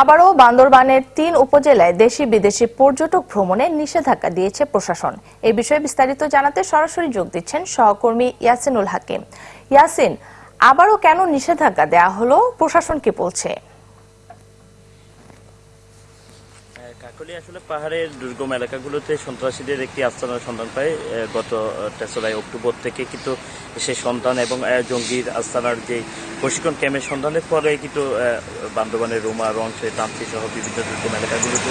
আবারও বান্দরবানের তিন উপজেলায় দেশি বিদেশি পর্যটক ভ্রমণে নিষেধাজ্ঞা দিয়েছে প্রশাসন। এ বিষয়ে বিস্তারিত জানাতে সরাসরি যোগ দিচ্ছেন সহকর্মী ইয়াসিনুল হাকিম। ইয়াসিন, আবারও কেন নিষেধাজ্ঞা দেয়া হলো? প্রশাসন কি বলছে? কাকলি আসলে পাহাড়ের দুর্গম এলাকাগুলোতে সন্ত্রাসীদের একটি আস্তানার সন্ধান পায় গত তেসরাই অক্টোবর থেকে কিন্তু সে সন্ধান এবং জঙ্গির আস্তানার যে প্রশিক্ষণ ক্যাম্পের সন্ধানের পরে কিন্তু বান্দরবানের রোমা রংসে তান্ত্রিক সহ বিভিন্ন দুর্গম এলাকাগুলোতে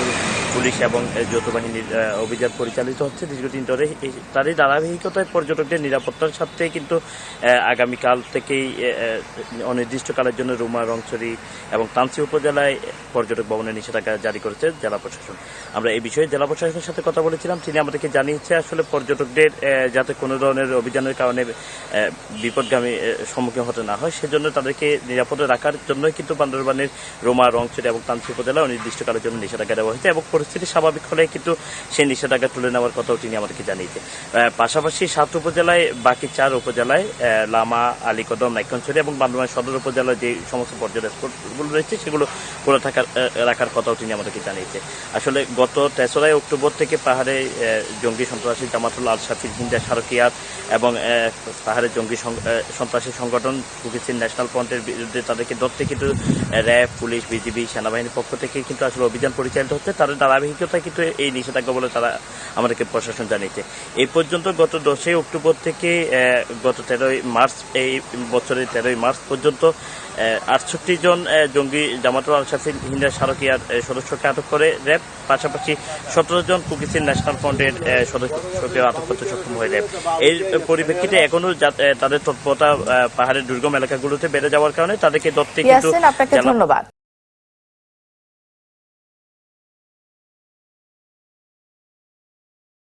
পুলিশ এবং যৌথ বাহিনীর অভিযান পরিচালিত হচ্ছে। দীর্ঘদিন ধরে তারই ধারাবাহিকতায় পর্যটকদের নিরাপত্তার সাথে কিন্তু আগামীকাল থেকেই অনির্দিষ্টকালের জন্য রোমা, রংছড়ি এবং তান্ত্রি উপজেলায় পর্যটক ভবনের নিষেধাজ্ঞা জারি করেছে জেলা প্রশাসন। আমরা এই বিষয়ে জেলা প্রশাসনের সাথে কথা বলেছিলাম। তিনি আমাদেরকে জানিয়েছে আসলে পর্যটকদের যাতে কোনো ধরনের অভিযানের কারণে বিপদগামী সম্মুখীন হতে না হয়। সেজন্য তাদেরকে নিরাপদে রাখার জন্যই কিন্তু বান্দরবানের রোমা রংছড়ি এবং তান্ত্রি উপজেলায় অনির্দিষ্টকালের জন্য নিষেধাজ্ঞা দেওয়া হয়েছে এবং পরিস্থিতি স্বাভাবিক হলে কিন্তু সেই নিষেধাজ্ঞা তুলে নেওয়ার কথাও তিনি আমাদেরকে জানিয়েছে। পাশাপাশি সাত উপজেলায়, বাকি চার উপজেলায় লামা, আলীকদম নাইকনছড়ি এবং বান্দরবান সদর উপজেলার যে সমস্ত পর্যটক স্পটগুলো রয়েছে, সেগুলো খোলা থাকার রাখার কথাও তিনি আমাদেরকে জানিয়েছে। আসলে গত তেসরাই অক্টোবর থেকে পাহাড়ে জঙ্গি সন্ত্রাসী জামাতুল আল শাফির হিন্দা সারকিয়াত এবং পাহাড়ে জঙ্গি সন্ত্রাসী সংগঠন কুকিসিন ন্যাশনাল ফ্রন্টের বিরুদ্ধে তাদেরকে ধরতে কিন্তু র্যাব, পুলিশ, বিজিবি, সেনাবাহিনীর পক্ষ থেকে কিন্তু আসলে অভিযান পরিচালিত হচ্ছে। তাদের ধারাবাহিকতায় কিন্তু এই নিষেধাজ্ঞা বলে তারা আমাদেরকে প্রশাসন জানিয়েছে। এই পর্যন্ত গত দশই অক্টোবর থেকে গত তেরোই মার্চ, এই বছরের তেরোই মার্চ পর্যন্ত আটষট্টি জন জঙ্গি জামাতুল শাফির হিন্দা সারকিয়ার সদস্যকে আটক করে র্যাব। পাশাপাশি সতেরো জন কুকিসিন ন্যাশনাল ফ্রন্টের সদস্যকে আটক করতে সক্ষম হয়ে র্যাব। এর পরিপ্রেক্ষিতে এখনও তাদের তৎপরতা পাহাড়ের দুর্গম এলাকাগুলোতে বেড়ে যাওয়ার কারণে তাদেরকে দত্তে কিন্তু ধন্যবাদ।